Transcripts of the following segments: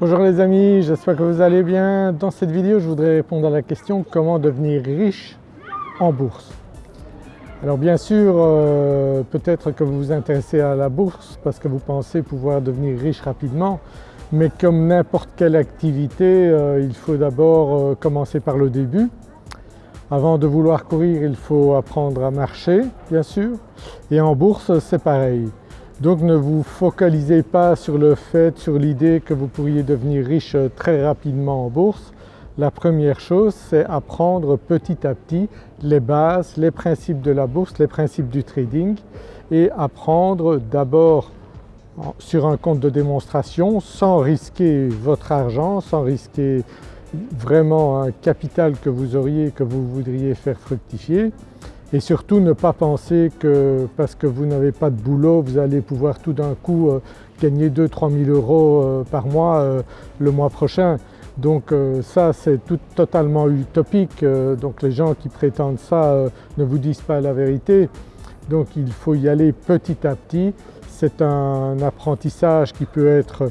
Bonjour les amis, j'espère que vous allez bien. Dans cette vidéo je voudrais répondre à la question comment devenir riche en bourse? Alors bien sûr euh, peut-être que vous vous intéressez à la bourse parce que vous pensez pouvoir devenir riche rapidement mais comme n'importe quelle activité euh, il faut d'abord euh, commencer par le début. Avant de vouloir courir il faut apprendre à marcher bien sûr et en bourse c'est pareil. Donc ne vous focalisez pas sur le fait, sur l'idée que vous pourriez devenir riche très rapidement en bourse. La première chose c'est apprendre petit à petit les bases, les principes de la bourse, les principes du trading et apprendre d'abord sur un compte de démonstration sans risquer votre argent, sans risquer vraiment un capital que vous auriez, que vous voudriez faire fructifier et surtout ne pas penser que parce que vous n'avez pas de boulot vous allez pouvoir tout d'un coup euh, gagner 2-3 000 euros euh, par mois euh, le mois prochain. Donc ça c'est tout totalement utopique, donc les gens qui prétendent ça ne vous disent pas la vérité. Donc il faut y aller petit à petit, c'est un apprentissage qui peut être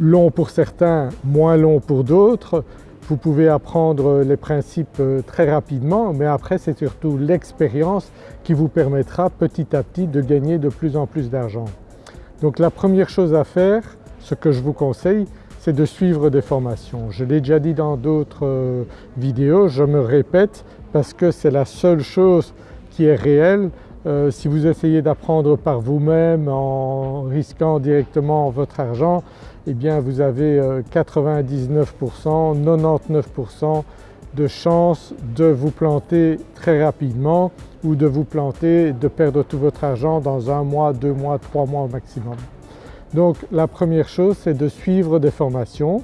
long pour certains, moins long pour d'autres. Vous pouvez apprendre les principes euh, très rapidement mais après c'est surtout l'expérience qui vous permettra petit à petit de gagner de plus en plus d'argent. Donc la première chose à faire, ce que je vous conseille, c'est de suivre des formations. Je l'ai déjà dit dans d'autres euh, vidéos, je me répète parce que c'est la seule chose qui est réelle. Euh, si vous essayez d'apprendre par vous-même en risquant directement votre argent, eh bien vous avez 99%, euh, 99% de chances de vous planter très rapidement ou de vous planter, de perdre tout votre argent dans un mois, deux mois, trois mois au maximum. Donc la première chose c'est de suivre des formations.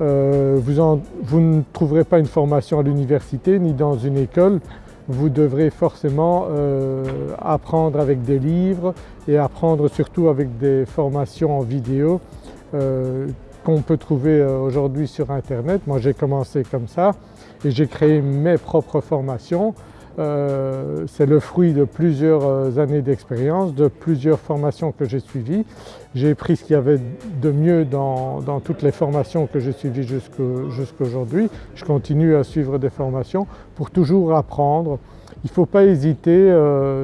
Euh, vous, ne trouverez pas une formation à l'université ni dans une école, vous devrez forcément euh, apprendre avec des livres et apprendre surtout avec des formations en vidéo euh, qu'on peut trouver euh, aujourd'hui sur internet. Moi j'ai commencé comme ça et j'ai créé mes propres formations. Euh, c'est le fruit de plusieurs années d'expérience, de plusieurs formations que j'ai suivies. J'ai pris ce qu'il y avait de mieux dans, toutes les formations que j'ai suivies jusqu'aujourd'hui. Je continue à suivre des formations pour toujours apprendre. Il ne faut pas hésiter,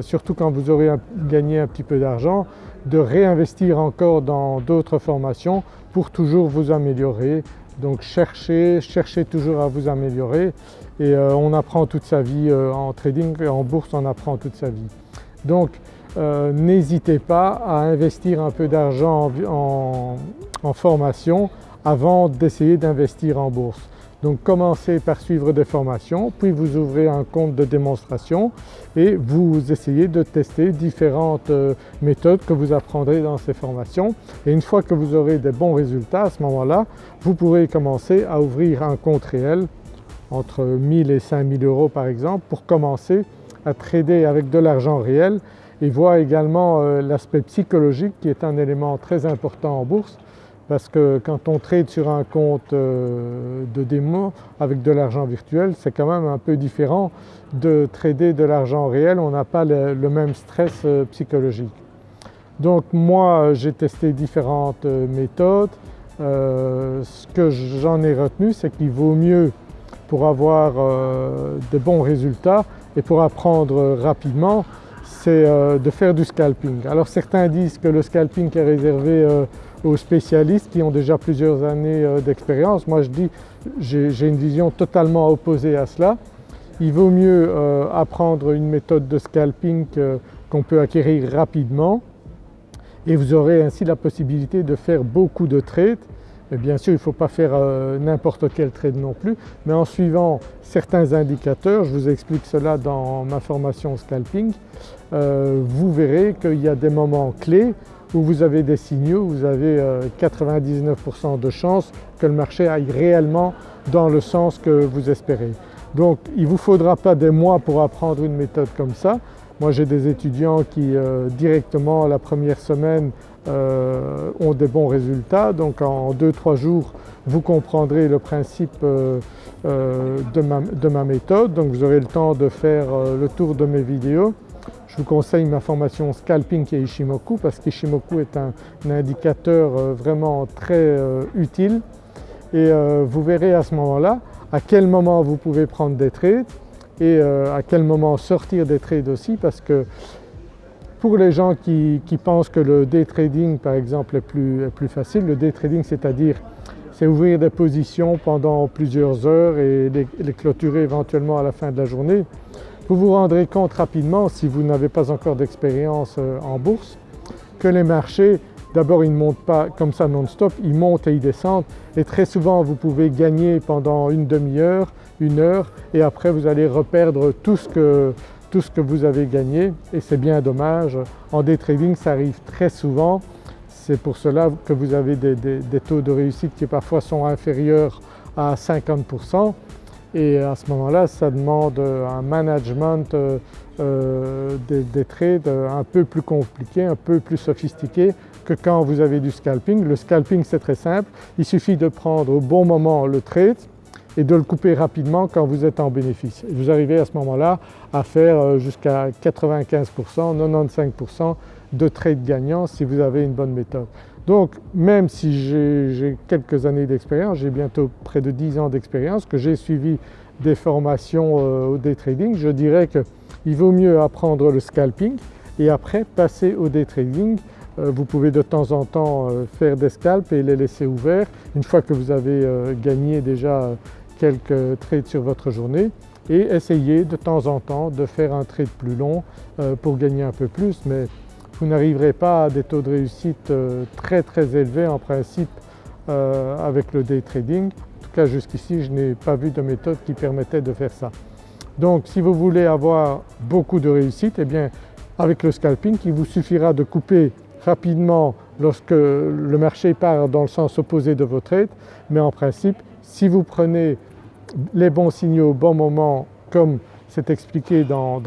surtout quand vous aurez gagné un petit peu d'argent, de réinvestir encore dans d'autres formations pour toujours vous améliorer. Donc cherchez, cherchez toujours à vous améliorer et euh, on apprend toute sa vie euh, en trading et en bourse on apprend toute sa vie. Donc euh, n'hésitez pas à investir un peu d'argent en formation avant d'essayer d'investir en bourse. Donc commencez par suivre des formations, puis vous ouvrez un compte de démonstration et vous essayez de tester différentes euh, méthodes que vous apprendrez dans ces formations. Et une fois que vous aurez des bons résultats à ce moment-là, vous pourrez commencer à ouvrir un compte réel entre 1000 et 5000 euros par exemple pour commencer à trader avec de l'argent réel et voir également euh, l'aspect psychologique qui est un élément très important en bourse parce que quand on trade sur un compte euh, de démo avec de l'argent virtuel c'est quand même un peu différent de trader de l'argent réel, on n'a pas le, même stress euh, psychologique. Donc moi j'ai testé différentes euh, méthodes, ce que j'en ai retenu c'est qu'il vaut mieux pour avoir de bons résultats et pour apprendre rapidement c'est de faire du scalping. Alors certains disent que le scalping est réservé aux spécialistes qui ont déjà plusieurs années euh, d'expérience. Moi je dis, j'ai une vision totalement opposée à cela. Il vaut mieux euh, apprendre une méthode de scalping qu'on peut acquérir rapidement et vous aurez ainsi la possibilité de faire beaucoup de trades. Mais bien sûr il ne faut pas faire euh, n'importe quel trade non plus mais en suivant certains indicateurs, je vous explique cela dans ma formation scalping, vous verrez qu'il y a des moments clés où vous avez des signaux, vous avez 99% euh, de chances que le marché aille réellement dans le sens que vous espérez. Donc il ne vous faudra pas des mois pour apprendre une méthode comme ça. Moi j'ai des étudiants qui euh, directement la première semaine euh, ont des bons résultats donc en 2-3 jours vous comprendrez le principe de ma, de, ma, méthode donc vous aurez le temps de faire le tour de mes vidéos je vous conseille ma formation Scalping et Ishimoku parce qu'Ishimoku est un, indicateur euh, vraiment très euh, utile et euh, vous verrez à ce moment-là à quel moment vous pouvez prendre des trades et à quel moment sortir des trades aussi parce que pour les gens qui, pensent que le day trading par exemple est plus, est plus facile, le day trading c'est-à-dire c'est ouvrir des positions pendant plusieurs heures et les clôturer éventuellement à la fin de la journée. Vous vous rendrez compte rapidement, si vous n'avez pas encore d'expérience euh, en bourse, que les marchés, d'abord ils ne montent pas comme ça non-stop, ils montent et ils descendent. Et très souvent vous pouvez gagner pendant une demi-heure, une heure et après vous allez reperdre tout ce que, vous avez gagné. Et c'est bien dommage. En day trading ça arrive très souvent, c'est pour cela que vous avez des taux de réussite qui parfois sont inférieurs à 50% et à ce moment-là ça demande un management euh, euh, des, trades un peu plus compliqué, un peu plus sophistiqué que quand vous avez du scalping. Le scalping c'est très simple, il suffit de prendre au bon moment le trade et de le couper rapidement quand vous êtes en bénéfice. vous arrivez à ce moment-là à faire euh, jusqu'à 95%, 95% de trades gagnants si vous avez une bonne méthode. Donc même si j'ai quelques années d'expérience, j'ai bientôt près de 10 ans d'expérience, que j'ai suivi des formations euh, au day trading, je dirais qu'il vaut mieux apprendre le scalping et après passer au day trading. Euh, vous pouvez de temps en temps euh, faire des scalps et les laisser ouverts une fois que vous avez gagné déjà quelques trades sur votre journée et essayer de temps en temps de faire un trade plus long pour gagner un peu plus mais vous n'arriverez pas à des taux de réussite euh, très très élevés en principe euh, avec le day trading. En tout cas jusqu'ici je n'ai pas vu de méthode qui permettait de faire ça. Donc si vous voulez avoir beaucoup de réussite, eh bien avec le scalping il vous suffira de couper rapidement lorsque le marché part dans le sens opposé de votre trade mais en principe si vous prenez les bons signaux au bon moment comme c'est expliqué dans,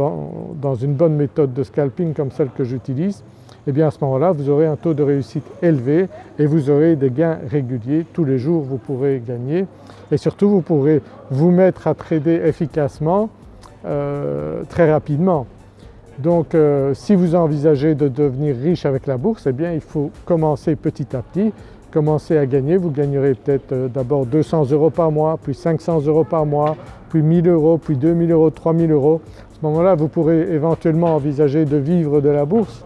une bonne méthode de scalping comme celle que j'utilise, et eh bien à ce moment-là vous aurez un taux de réussite élevé et vous aurez des gains réguliers. Tous les jours vous pourrez gagner et surtout vous pourrez vous mettre à trader efficacement euh, très rapidement. Donc euh, si vous envisagez de devenir riche avec la bourse, eh bien il faut commencer petit à petit, commencer à gagner. Vous gagnerez peut-être euh, d'abord 200 euros par mois, puis 500 euros par mois, puis 1000 euros, puis 2000 euros, 3000 euros. À ce moment-là vous pourrez éventuellement envisager de vivre de la bourse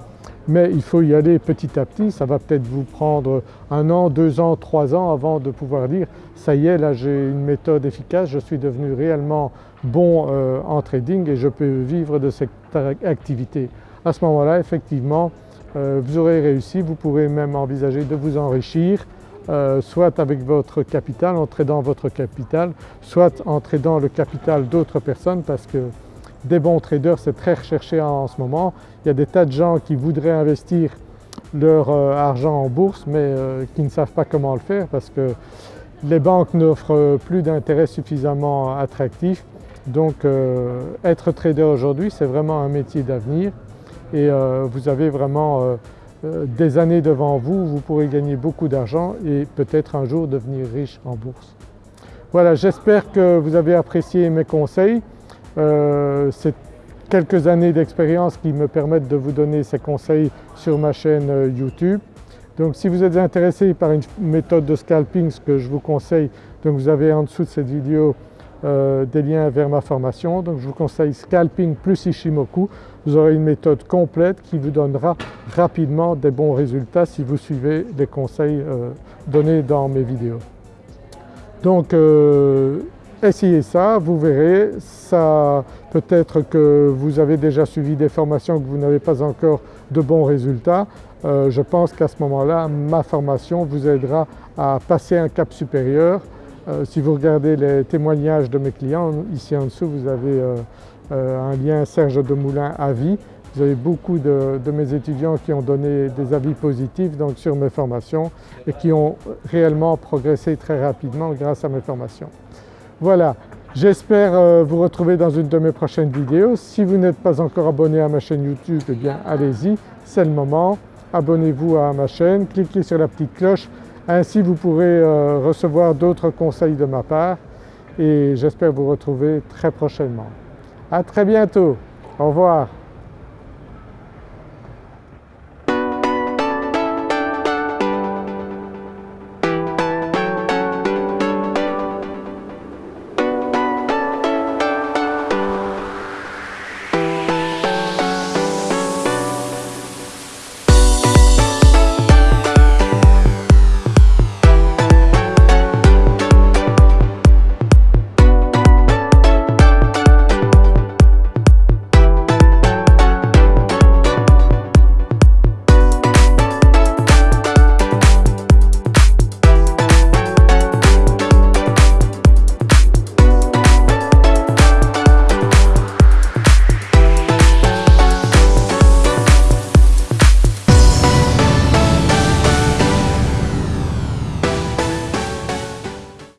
mais il faut y aller petit à petit, ça va peut-être vous prendre un an, deux ans, trois ans avant de pouvoir dire ça y est là j'ai une méthode efficace, je suis devenu réellement bon euh, en trading et je peux vivre de cette activité. À ce moment-là effectivement vous aurez réussi, vous pourrez même envisager de vous enrichir euh, soit avec votre capital, en tradant votre capital, soit en tradant le capital d'autres personnes parce que des bons traders, c'est très recherché en ce moment. Il y a des tas de gens qui voudraient investir leur euh, argent en bourse mais euh, qui ne savent pas comment le faire parce que les banques n'offrent plus d'intérêt suffisamment attractif. Donc euh, être trader aujourd'hui c'est vraiment un métier d'avenir et vous avez vraiment des années devant vous, vous pourrez gagner beaucoup d'argent et peut-être un jour devenir riche en bourse. Voilà j'espère que vous avez apprécié mes conseils. Euh, c'est quelques années d'expérience qui me permettent de vous donner ces conseils sur ma chaîne euh, YouTube. Donc si vous êtes intéressé par une méthode de scalping, ce que je vous conseille, donc vous avez en dessous de cette vidéo euh, des liens vers ma formation. Donc je vous conseille Scalping plus Ishimoku. Vous aurez une méthode complète qui vous donnera rapidement des bons résultats si vous suivez les conseils donnés dans mes vidéos. Donc essayez ça, vous verrez, ça peut-être que vous avez déjà suivi des formations que vous n'avez pas encore de bons résultats. Euh, je pense qu'à ce moment-là, ma formation vous aidera à passer un cap supérieur. Euh, si vous regardez les témoignages de mes clients, ici en dessous vous avez euh, un lien Serge Demoulin Avis. Vous avez beaucoup de, de, mes étudiants qui ont donné des avis positifs donc sur mes formations et qui ont réellement progressé très rapidement grâce à mes formations. Voilà, j'espère euh, vous retrouver dans une de mes prochaines vidéos. Si vous n'êtes pas encore abonné à ma chaîne YouTube, eh bien allez-y, c'est le moment. Abonnez-vous à ma chaîne, cliquez sur la petite cloche, ainsi vous pourrez euh, recevoir d'autres conseils de ma part et j'espère vous retrouver très prochainement. À très bientôt, au revoir.